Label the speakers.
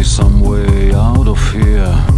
Speaker 1: be some way out of here,